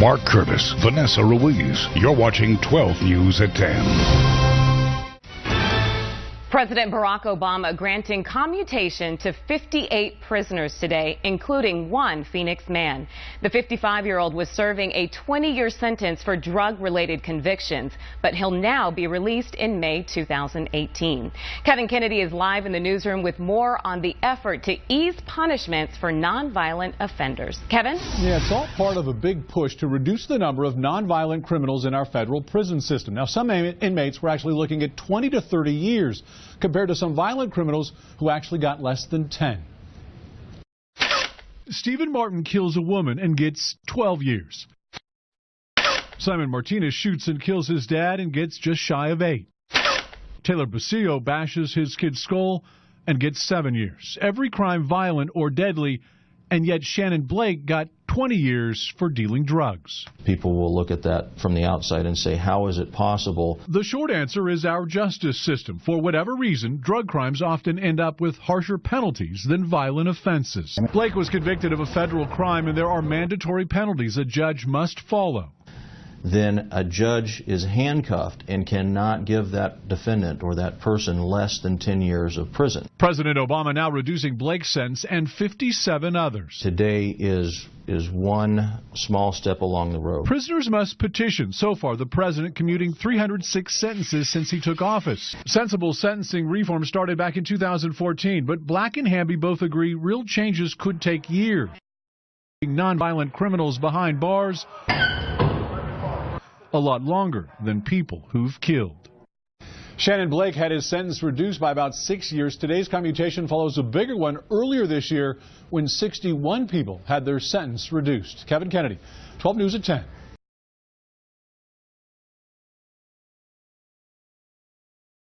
Mark Curtis, Vanessa Ruiz. You're watching 12 News at 10. President Barack Obama granting commutation to 58 prisoners today, including one Phoenix man. The 55-year-old was serving a 20-year sentence for drug-related convictions, but he'll now be released in May 2018. Kevin Kennedy is live in the newsroom with more on the effort to ease punishments for nonviolent offenders. Kevin? Yeah, it's all part of a big push to reduce the number of nonviolent criminals in our federal prison system. Now, some inmates were actually looking at 20 to 30 years compared to some violent criminals who actually got less than 10. Stephen Martin kills a woman and gets 12 years. Simon Martinez shoots and kills his dad and gets just shy of eight. Taylor Basillo bashes his kid's skull and gets seven years. Every crime violent or deadly, and yet Shannon Blake got 20 years for dealing drugs. People will look at that from the outside and say, how is it possible? The short answer is our justice system. For whatever reason, drug crimes often end up with harsher penalties than violent offenses. Blake was convicted of a federal crime, and there are mandatory penalties a judge must follow then a judge is handcuffed and cannot give that defendant or that person less than 10 years of prison. President Obama now reducing Blake's sentence and 57 others. Today is is one small step along the road. Prisoners must petition. So far, the president commuting 306 sentences since he took office. Sensible sentencing reform started back in 2014, but Black and Hamby both agree real changes could take years. Nonviolent criminals behind bars a lot longer than people who've killed. Shannon Blake had his sentence reduced by about six years. Today's commutation follows a bigger one earlier this year when 61 people had their sentence reduced. Kevin Kennedy, 12 News at 10.